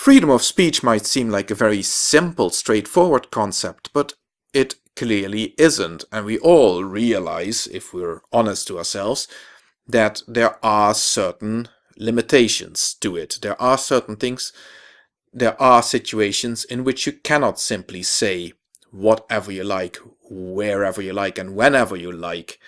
Freedom of speech might seem like a very simple, straightforward concept, but it clearly isn't. And we all realize, if we're honest to ourselves, that there are certain limitations to it. There are certain things, there are situations in which you cannot simply say whatever you like, wherever you like, and whenever you like.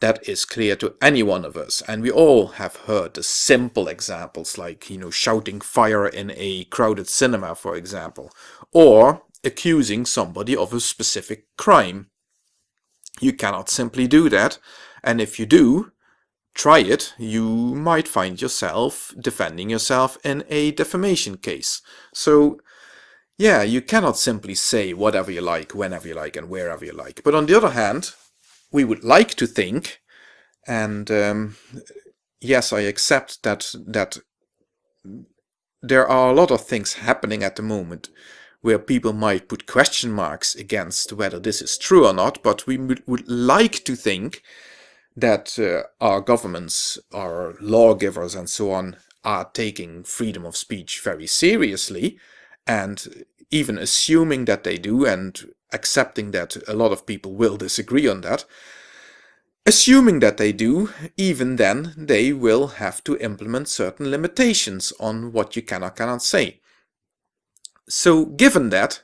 That is clear to any one of us, and we all have heard the simple examples like, you know, shouting fire in a crowded cinema, for example, or accusing somebody of a specific crime. You cannot simply do that, and if you do, try it, you might find yourself defending yourself in a defamation case. So, yeah, you cannot simply say whatever you like, whenever you like, and wherever you like. But on the other hand, we would like to think, and um, yes, I accept that that there are a lot of things happening at the moment where people might put question marks against whether this is true or not, but we would like to think that uh, our governments, our lawgivers and so on are taking freedom of speech very seriously and even assuming that they do and accepting that a lot of people will disagree on that, assuming that they do, even then they will have to implement certain limitations on what you can or cannot say. So given that,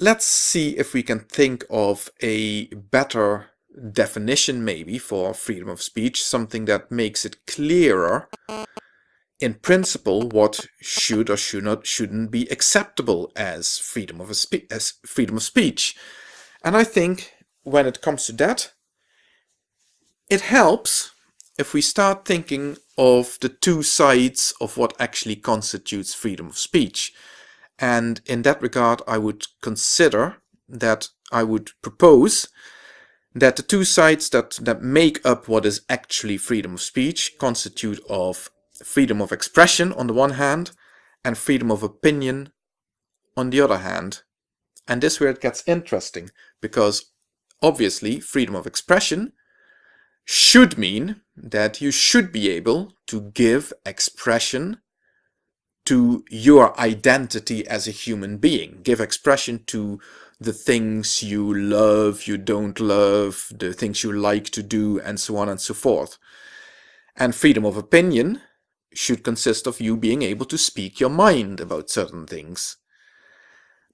let's see if we can think of a better definition maybe for freedom of speech, something that makes it clearer in principle what should or should not shouldn't be acceptable as freedom of a as freedom of speech. And I think when it comes to that, it helps if we start thinking of the two sides of what actually constitutes freedom of speech. And in that regard, I would consider that I would propose that the two sides that, that make up what is actually freedom of speech constitute of freedom of expression on the one hand and freedom of opinion on the other hand. And this where it gets interesting because obviously freedom of expression should mean that you should be able to give expression to your identity as a human being, give expression to the things you love, you don't love, the things you like to do, and so on and so forth. And freedom of opinion should consist of you being able to speak your mind about certain things.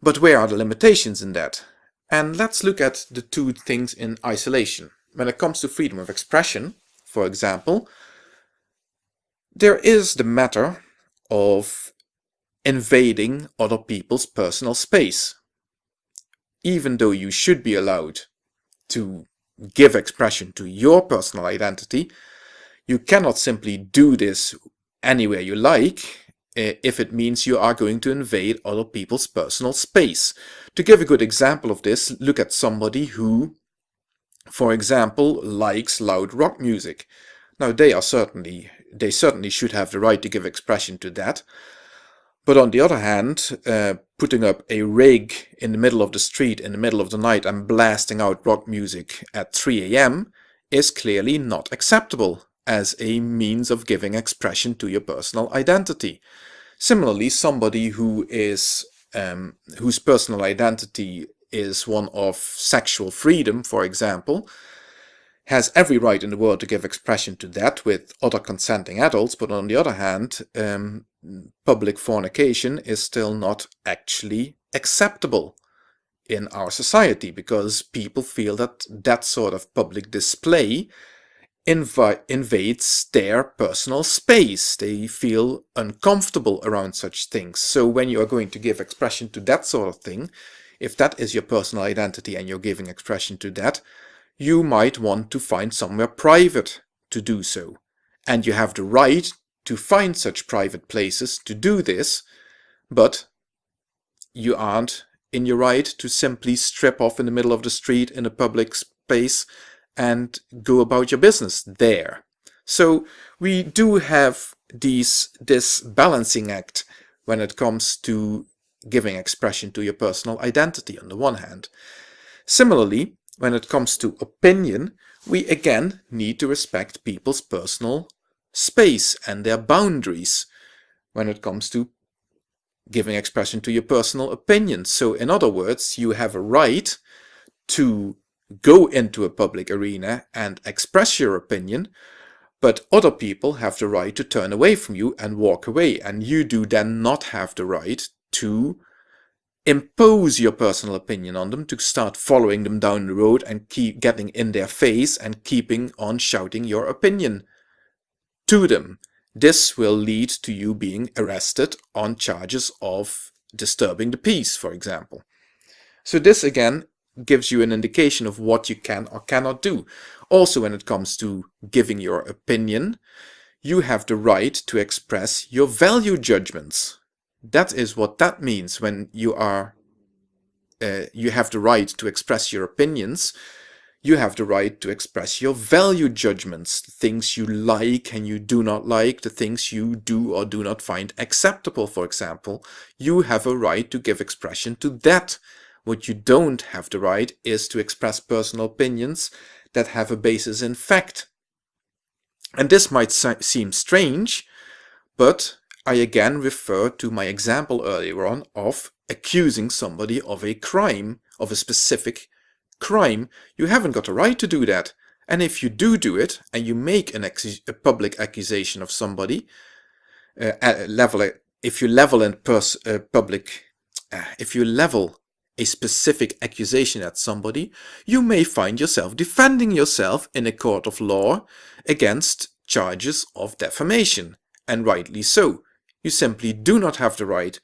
But where are the limitations in that? And let's look at the two things in isolation. When it comes to freedom of expression, for example, there is the matter of invading other people's personal space even though you should be allowed to give expression to your personal identity, you cannot simply do this anywhere you like eh, if it means you are going to invade other people's personal space. To give a good example of this, look at somebody who, for example, likes loud rock music. Now they are certainly, they certainly should have the right to give expression to that, but on the other hand, uh, putting up a rig in the middle of the street in the middle of the night and blasting out rock music at 3 am is clearly not acceptable as a means of giving expression to your personal identity. Similarly, somebody who is um, whose personal identity is one of sexual freedom, for example, has every right in the world to give expression to that with other consenting adults, but on the other hand, um, public fornication is still not actually acceptable in our society because people feel that that sort of public display invades their personal space. They feel uncomfortable around such things. So when you are going to give expression to that sort of thing, if that is your personal identity and you're giving expression to that, you might want to find somewhere private to do so. And you have the right to find such private places to do this, but you aren't in your right to simply strip off in the middle of the street in a public space and go about your business there. So we do have these this balancing act when it comes to giving expression to your personal identity on the one hand. Similarly, when it comes to opinion, we again need to respect people's personal space and their boundaries when it comes to giving expression to your personal opinion. So in other words, you have a right to go into a public arena and express your opinion, but other people have the right to turn away from you and walk away, and you do then not have the right to impose your personal opinion on them, to start following them down the road and keep getting in their face and keeping on shouting your opinion to them. This will lead to you being arrested on charges of disturbing the peace, for example. So this again gives you an indication of what you can or cannot do. Also when it comes to giving your opinion, you have the right to express your value judgments. That is what that means when you are uh, you have the right to express your opinions you have the right to express your value judgments, the things you like and you do not like, the things you do or do not find acceptable, for example. You have a right to give expression to that. What you don't have the right is to express personal opinions that have a basis in fact. And this might seem strange, but I again refer to my example earlier on of accusing somebody of a crime, of a specific crime, you haven't got a right to do that. And if you do do it, and you make an a public accusation of somebody, uh, level if you level in pers uh, public, uh, if you level a specific accusation at somebody, you may find yourself defending yourself in a court of law against charges of defamation, and rightly so. You simply do not have the right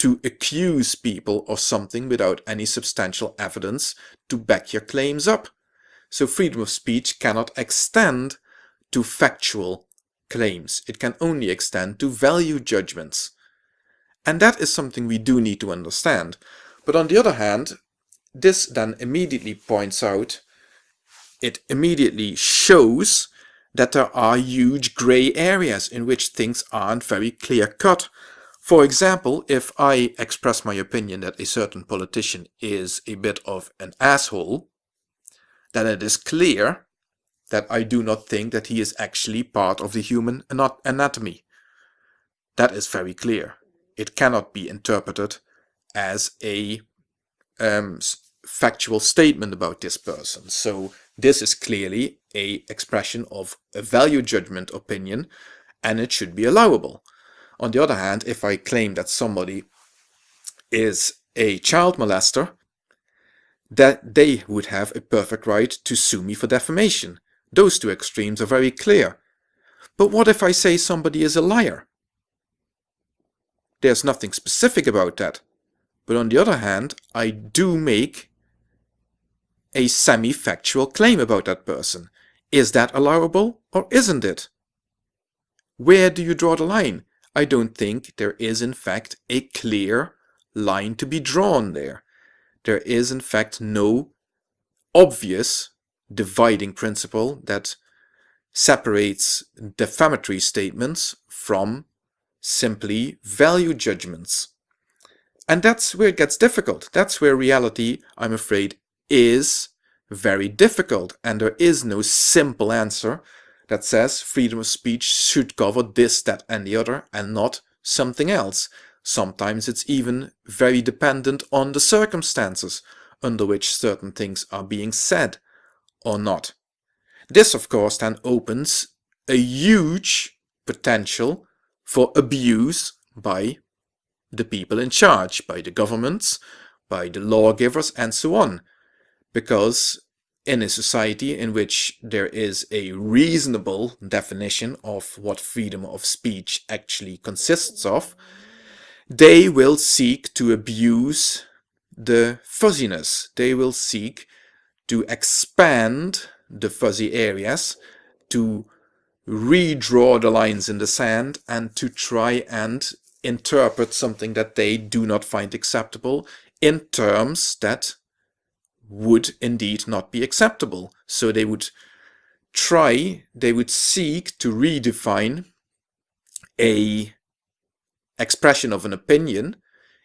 to accuse people of something without any substantial evidence to back your claims up. So freedom of speech cannot extend to factual claims. It can only extend to value judgments. And that is something we do need to understand. But on the other hand, this then immediately points out, it immediately shows that there are huge gray areas in which things aren't very clear cut. For example, if I express my opinion that a certain politician is a bit of an asshole, then it is clear that I do not think that he is actually part of the human anatomy. That is very clear. It cannot be interpreted as a um, factual statement about this person. So this is clearly a expression of a value judgment opinion and it should be allowable. On the other hand, if I claim that somebody is a child molester, that they would have a perfect right to sue me for defamation. Those two extremes are very clear. But what if I say somebody is a liar? There's nothing specific about that. But on the other hand, I do make a semi-factual claim about that person. Is that allowable or isn't it? Where do you draw the line? I don't think there is in fact a clear line to be drawn there. There is in fact no obvious dividing principle that separates defamatory statements from simply value judgments. And that's where it gets difficult. That's where reality, I'm afraid, is very difficult and there is no simple answer that says freedom of speech should cover this, that and the other and not something else. Sometimes it's even very dependent on the circumstances under which certain things are being said or not. This of course then opens a huge potential for abuse by the people in charge, by the governments, by the lawgivers and so on. Because in a society in which there is a reasonable definition of what freedom of speech actually consists of, they will seek to abuse the fuzziness. They will seek to expand the fuzzy areas, to redraw the lines in the sand and to try and interpret something that they do not find acceptable in terms that would indeed not be acceptable. So they would try, they would seek to redefine a expression of an opinion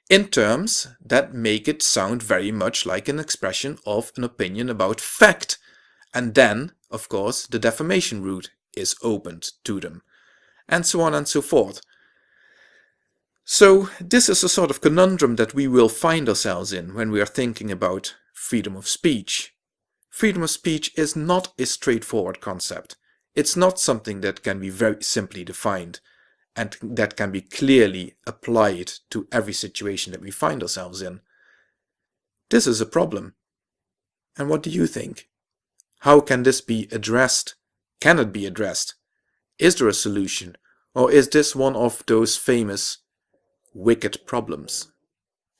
in terms that make it sound very much like an expression of an opinion about fact. And then, of course, the defamation route is opened to them. And so on and so forth. So this is a sort of conundrum that we will find ourselves in when we are thinking about freedom of speech. Freedom of speech is not a straightforward concept. It's not something that can be very simply defined and that can be clearly applied to every situation that we find ourselves in. This is a problem. And what do you think? How can this be addressed? Can it be addressed? Is there a solution? Or is this one of those famous wicked problems?